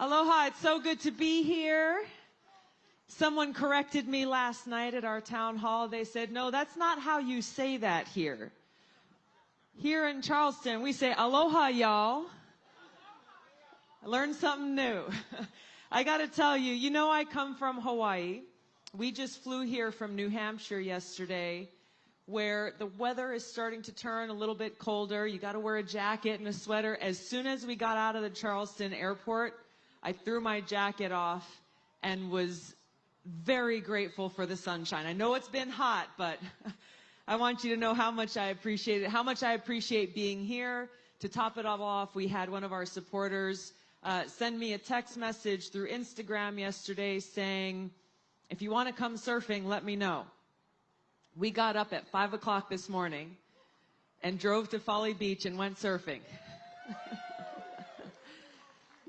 Aloha, it's so good to be here. Someone corrected me last night at our town hall. They said, no, that's not how you say that here. Here in Charleston, we say aloha, y'all. I learned something new. I gotta tell you, you know I come from Hawaii. We just flew here from New Hampshire yesterday where the weather is starting to turn a little bit colder. You gotta wear a jacket and a sweater. As soon as we got out of the Charleston airport, I threw my jacket off and was very grateful for the sunshine. I know it's been hot, but I want you to know how much I appreciate it, how much I appreciate being here. To top it all off, we had one of our supporters uh, send me a text message through Instagram yesterday saying, if you want to come surfing, let me know. We got up at 5 o'clock this morning and drove to Folly Beach and went surfing.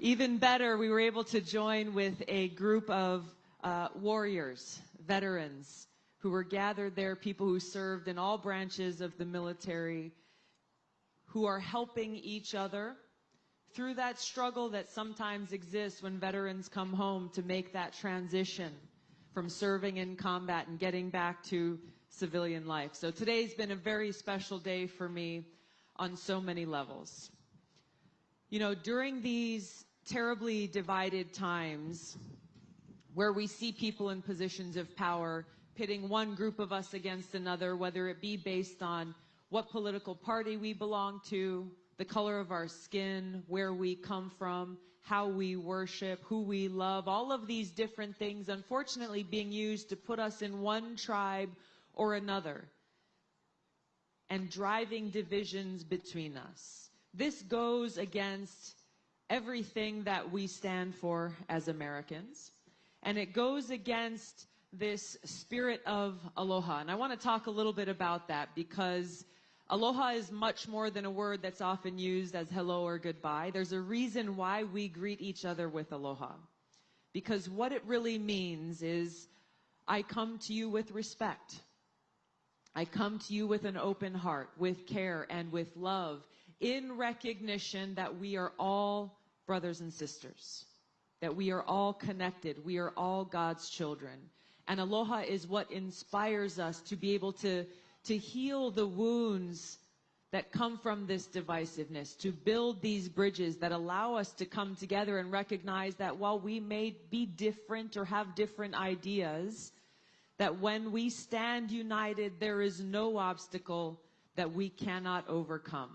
Even better, we were able to join with a group of uh, warriors, veterans, who were gathered there, people who served in all branches of the military, who are helping each other through that struggle that sometimes exists when veterans come home to make that transition from serving in combat and getting back to civilian life. So today's been a very special day for me on so many levels. You know, during these terribly divided times where we see people in positions of power pitting one group of us against another, whether it be based on what political party we belong to, the color of our skin, where we come from, how we worship, who we love, all of these different things, unfortunately, being used to put us in one tribe or another and driving divisions between us. This goes against everything that we stand for as Americans. And it goes against this spirit of aloha. And I want to talk a little bit about that because aloha is much more than a word that's often used as hello or goodbye. There's a reason why we greet each other with aloha. Because what it really means is I come to you with respect. I come to you with an open heart, with care and with love, in recognition that we are all brothers and sisters, that we are all connected, we are all God's children. And aloha is what inspires us to be able to, to heal the wounds that come from this divisiveness, to build these bridges that allow us to come together and recognize that while we may be different or have different ideas, that when we stand united, there is no obstacle that we cannot overcome.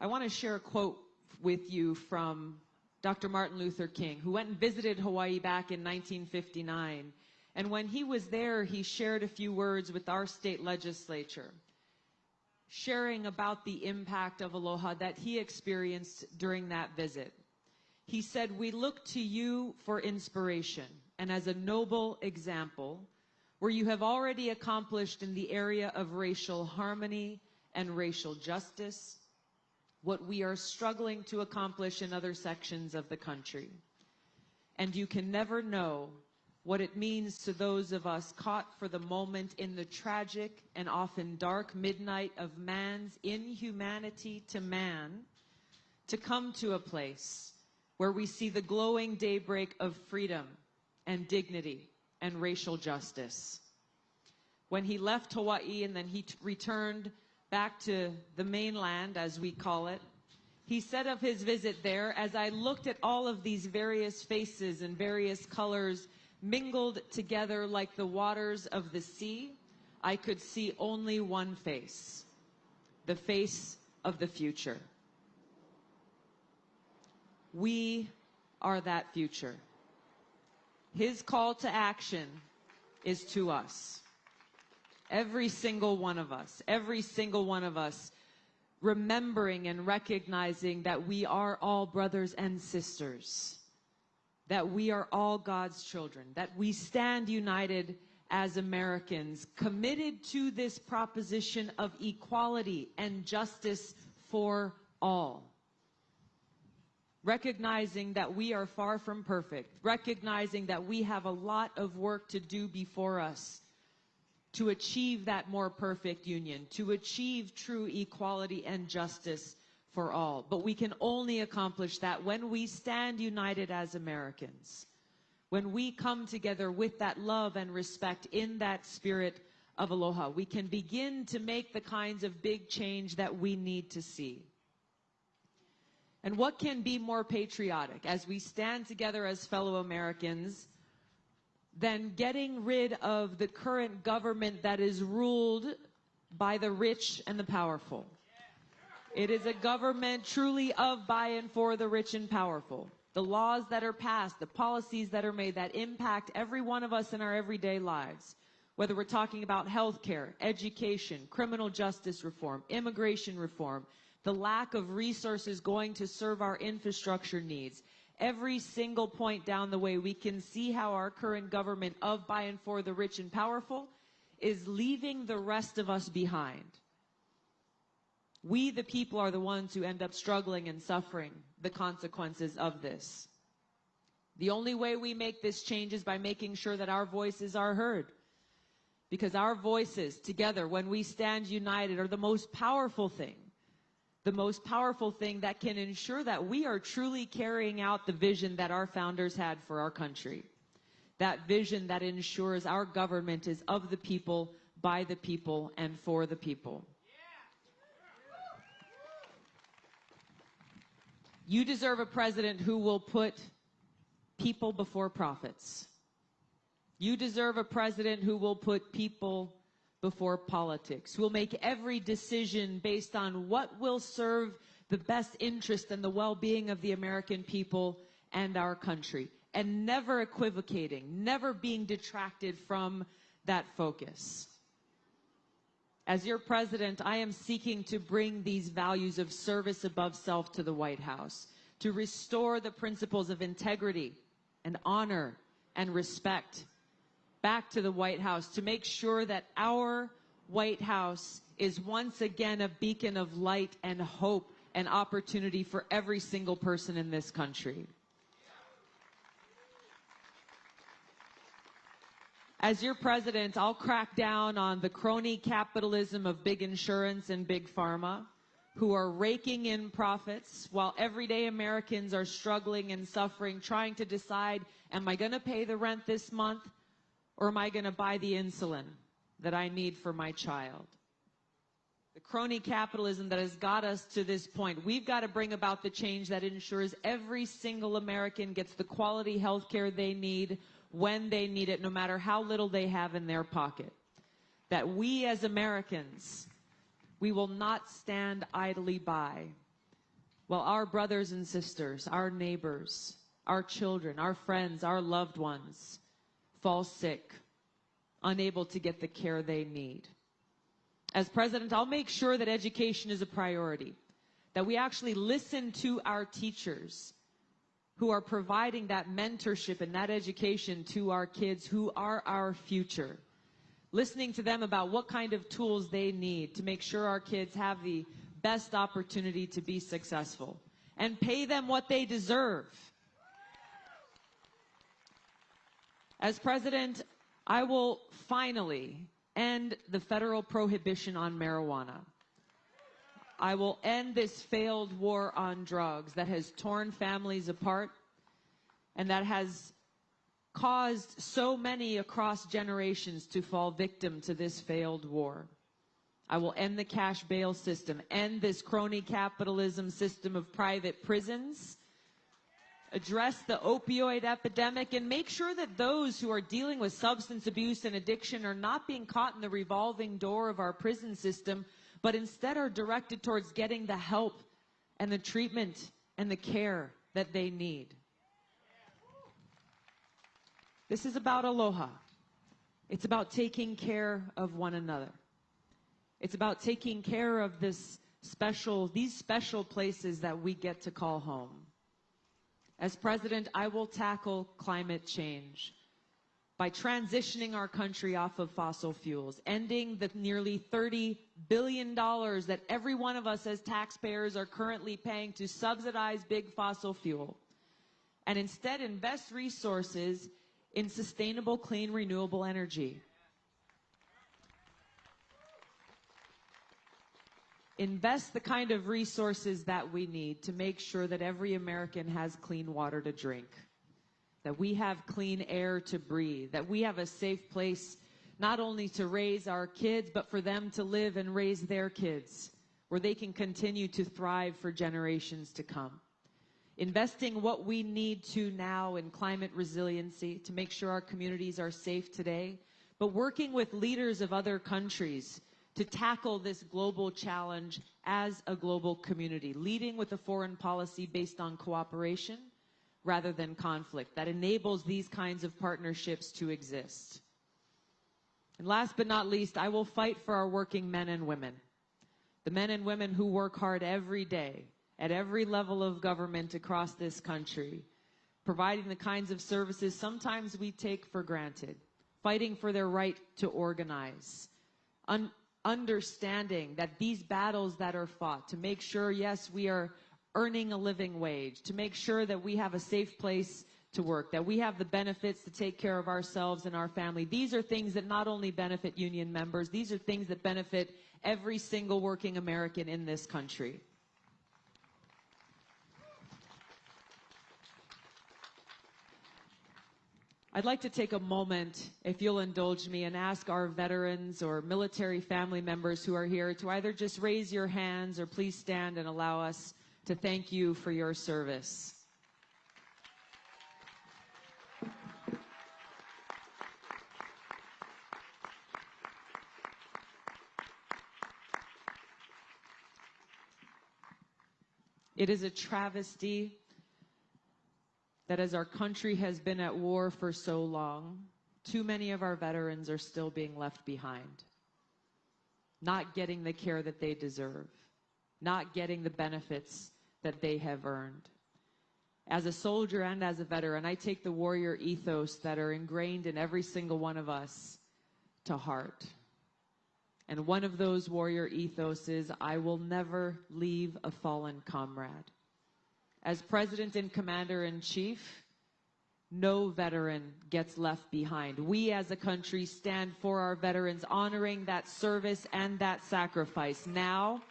I want to share a quote with you from Dr. Martin Luther King, who went and visited Hawaii back in 1959. And when he was there, he shared a few words with our state legislature, sharing about the impact of aloha that he experienced during that visit. He said, we look to you for inspiration and as a noble example where you have already accomplished in the area of racial harmony and racial justice, what we are struggling to accomplish in other sections of the country. And you can never know what it means to those of us caught for the moment in the tragic and often dark midnight of man's inhumanity to man to come to a place where we see the glowing daybreak of freedom and dignity and racial justice. When he left Hawaii and then he returned back to the mainland, as we call it, he said of his visit there, as I looked at all of these various faces and various colors mingled together like the waters of the sea, I could see only one face, the face of the future. We are that future. His call to action is to us. Every single one of us, every single one of us, remembering and recognizing that we are all brothers and sisters, that we are all God's children, that we stand united as Americans, committed to this proposition of equality and justice for all. Recognizing that we are far from perfect, recognizing that we have a lot of work to do before us to achieve that more perfect union, to achieve true equality and justice for all. But we can only accomplish that when we stand united as Americans. When we come together with that love and respect in that spirit of aloha, we can begin to make the kinds of big change that we need to see. And what can be more patriotic as we stand together as fellow Americans than getting rid of the current government that is ruled by the rich and the powerful? It is a government truly of, by, and for the rich and powerful. The laws that are passed, the policies that are made that impact every one of us in our everyday lives, whether we're talking about healthcare, education, criminal justice reform, immigration reform, the lack of resources going to serve our infrastructure needs. Every single point down the way, we can see how our current government of, by, and for the rich and powerful is leaving the rest of us behind. We, the people, are the ones who end up struggling and suffering the consequences of this. The only way we make this change is by making sure that our voices are heard. Because our voices together, when we stand united, are the most powerful thing. The most powerful thing that can ensure that we are truly carrying out the vision that our founders had for our country. That vision that ensures our government is of the people, by the people, and for the people. You deserve a president who will put people before profits. You deserve a president who will put people before politics, will make every decision based on what will serve the best interest and the well-being of the American people and our country, and never equivocating, never being detracted from that focus. As your president, I am seeking to bring these values of service above self to the White House, to restore the principles of integrity and honor and respect back to the White House, to make sure that our White House is once again a beacon of light and hope and opportunity for every single person in this country. As your president, I'll crack down on the crony capitalism of big insurance and big pharma who are raking in profits while everyday Americans are struggling and suffering, trying to decide, am I going to pay the rent this month or am I going to buy the insulin that I need for my child? The crony capitalism that has got us to this point. We've got to bring about the change that ensures every single American gets the quality health care they need when they need it, no matter how little they have in their pocket. That we as Americans, we will not stand idly by while our brothers and sisters, our neighbors, our children, our friends, our loved ones fall sick, unable to get the care they need. As president, I'll make sure that education is a priority, that we actually listen to our teachers who are providing that mentorship and that education to our kids who are our future. Listening to them about what kind of tools they need to make sure our kids have the best opportunity to be successful and pay them what they deserve. As president, I will finally end the federal prohibition on marijuana. I will end this failed war on drugs that has torn families apart and that has caused so many across generations to fall victim to this failed war. I will end the cash bail system, end this crony capitalism system of private prisons, address the opioid epidemic, and make sure that those who are dealing with substance abuse and addiction are not being caught in the revolving door of our prison system but instead are directed towards getting the help and the treatment and the care that they need. This is about aloha. It's about taking care of one another. It's about taking care of this special, these special places that we get to call home. As president, I will tackle climate change by transitioning our country off of fossil fuels, ending the nearly $30 billion that every one of us as taxpayers are currently paying to subsidize big fossil fuel, and instead invest resources in sustainable, clean, renewable energy. Invest the kind of resources that we need to make sure that every American has clean water to drink, that we have clean air to breathe, that we have a safe place not only to raise our kids, but for them to live and raise their kids, where they can continue to thrive for generations to come. Investing what we need to now in climate resiliency to make sure our communities are safe today, but working with leaders of other countries to tackle this global challenge as a global community, leading with a foreign policy based on cooperation rather than conflict that enables these kinds of partnerships to exist. And last but not least, I will fight for our working men and women, the men and women who work hard every day at every level of government across this country, providing the kinds of services sometimes we take for granted, fighting for their right to organize, un understanding that these battles that are fought to make sure, yes, we are earning a living wage, to make sure that we have a safe place to work, that we have the benefits to take care of ourselves and our family. These are things that not only benefit union members, these are things that benefit every single working American in this country. I'd like to take a moment, if you'll indulge me, and ask our veterans or military family members who are here to either just raise your hands or please stand and allow us to thank you for your service. It is a travesty that as our country has been at war for so long, too many of our veterans are still being left behind, not getting the care that they deserve, not getting the benefits that they have earned. As a soldier and as a veteran, I take the warrior ethos that are ingrained in every single one of us to heart. And one of those warrior ethos is I will never leave a fallen comrade. As President and Commander in Chief, no veteran gets left behind. We as a country stand for our veterans, honoring that service and that sacrifice now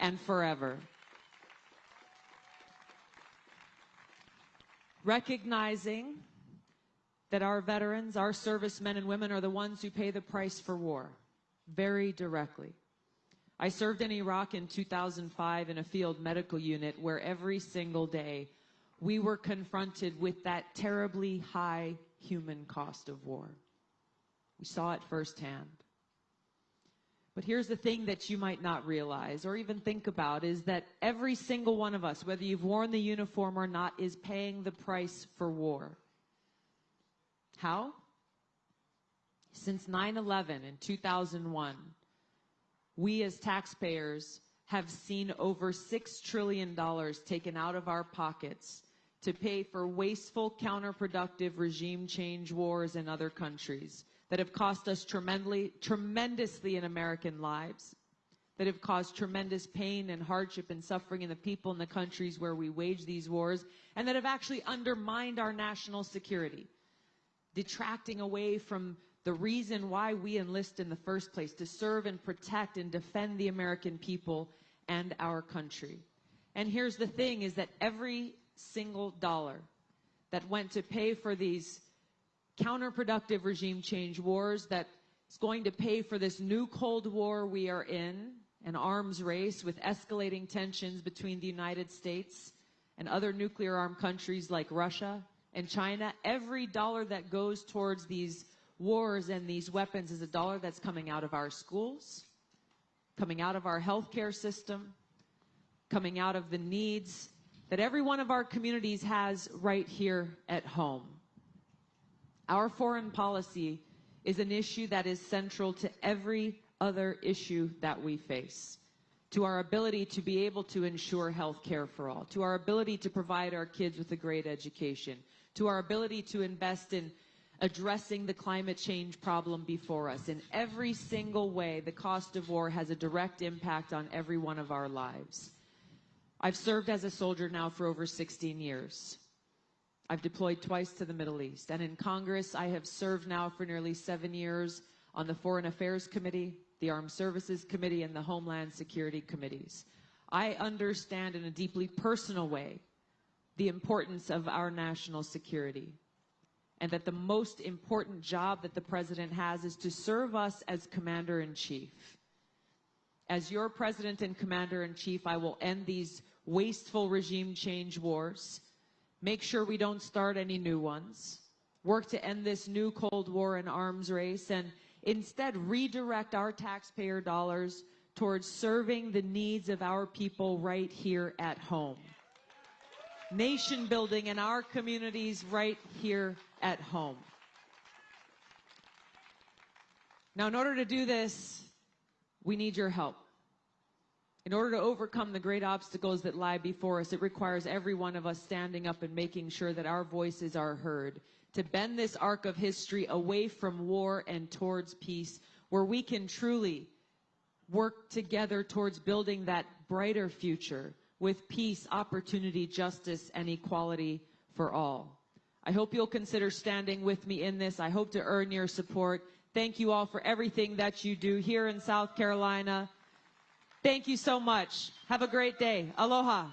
and forever. Recognizing that our veterans, our servicemen and women are the ones who pay the price for war very directly. I served in Iraq in 2005 in a field medical unit where every single day we were confronted with that terribly high human cost of war. We saw it firsthand. But here's the thing that you might not realize or even think about is that every single one of us, whether you've worn the uniform or not, is paying the price for war. How? Since 9 11 in 2001, we as taxpayers have seen over $6 trillion taken out of our pockets to pay for wasteful, counterproductive regime change wars in other countries that have cost us tremendously, tremendously in American lives, that have caused tremendous pain and hardship and suffering in the people in the countries where we wage these wars, and that have actually undermined our national security, detracting away from the reason why we enlist in the first place, to serve and protect and defend the American people and our country. And here's the thing is that every single dollar that went to pay for these counterproductive regime change wars that is going to pay for this new Cold War we are in, an arms race with escalating tensions between the United States and other nuclear armed countries like Russia and China. Every dollar that goes towards these wars and these weapons is a dollar that's coming out of our schools, coming out of our healthcare system, coming out of the needs that every one of our communities has right here at home. Our foreign policy is an issue that is central to every other issue that we face. To our ability to be able to ensure health care for all, to our ability to provide our kids with a great education, to our ability to invest in addressing the climate change problem before us. In every single way, the cost of war has a direct impact on every one of our lives. I've served as a soldier now for over 16 years. I've deployed twice to the Middle East. And in Congress, I have served now for nearly seven years on the Foreign Affairs Committee, the Armed Services Committee, and the Homeland Security Committees. I understand in a deeply personal way the importance of our national security and that the most important job that the president has is to serve us as commander in chief. As your president and commander in chief, I will end these wasteful regime change wars, make sure we don't start any new ones, work to end this new Cold War and arms race, and instead redirect our taxpayer dollars towards serving the needs of our people right here at home. Nation building in our communities right here at home. Now, in order to do this, we need your help. In order to overcome the great obstacles that lie before us, it requires every one of us standing up and making sure that our voices are heard. To bend this arc of history away from war and towards peace, where we can truly work together towards building that brighter future with peace, opportunity, justice, and equality for all. I hope you'll consider standing with me in this. I hope to earn your support. Thank you all for everything that you do here in South Carolina. Thank you so much. Have a great day. Aloha.